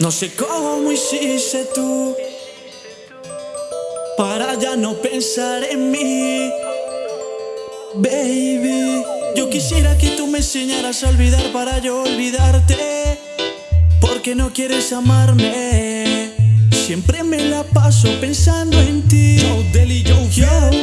No sé cómo hiciste tú para ya no pensar en mí, baby. Yo quisiera que tú me enseñaras a olvidar para yo olvidarte, porque no quieres amarme. Siempre me la paso pensando en ti. Yo, yo, y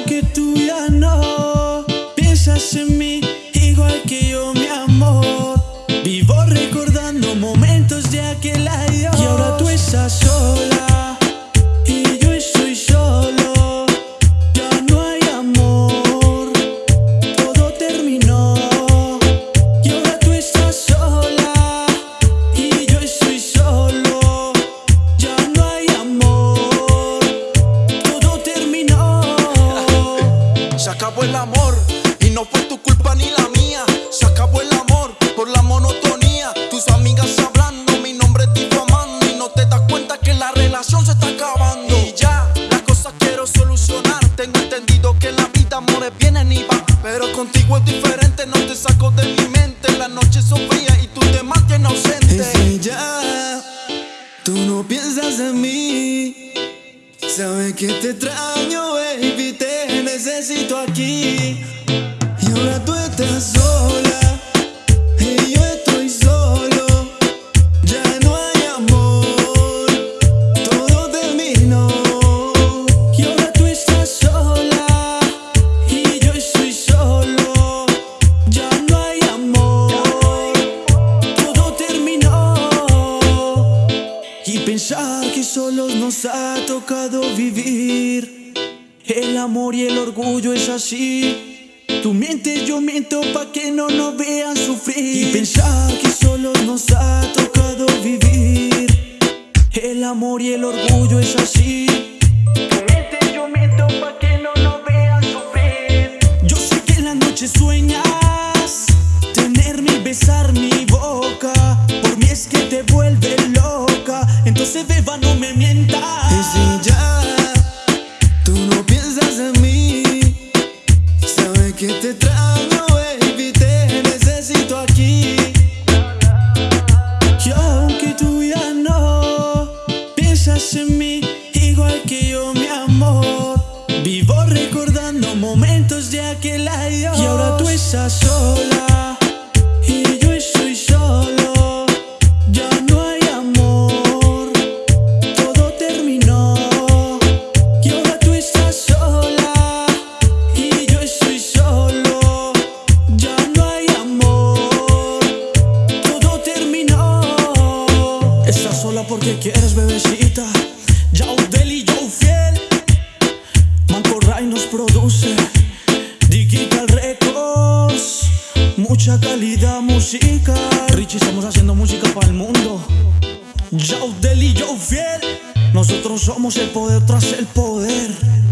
acabó el amor y no fue tu culpa ni la mía. Se acabó el amor por la monotonía. Tus amigas hablando, mi nombre difamando y no te das cuenta que la relación se está acabando. Y ya, las cosas quiero solucionar. Tengo entendido que en la vida amores vienen y van, pero contigo es diferente. No te saco de mi mente. Las noches son frías y tú te mantienes ausente. Si ya tú no piensas en mí, sabes que te extraño, baby, te necesito aquí. Y ahora tú estás sola y yo estoy solo. Ya no hay amor, todo terminó. Y ahora tú estás sola y yo estoy solo. Ya no hay amor, todo terminó. Y pensar que solos nos ha tocado vivir. El amor y el orgullo es así. Tú mientes, yo miento pa' que no nos vean sufrir. Y pensar que solos nos ha en mí igual que yo, mi amor, vivo recordando momentos de aquel año. Y ahora tú estás sola Porque quieres, bebecita. Yao Deli, yo fiel. Manco Ray nos produce. Digital Records. Mucha calidad musical. Richie, estamos haciendo música para el mundo. Yao Deli, yo fiel. Nosotros somos el poder tras el poder.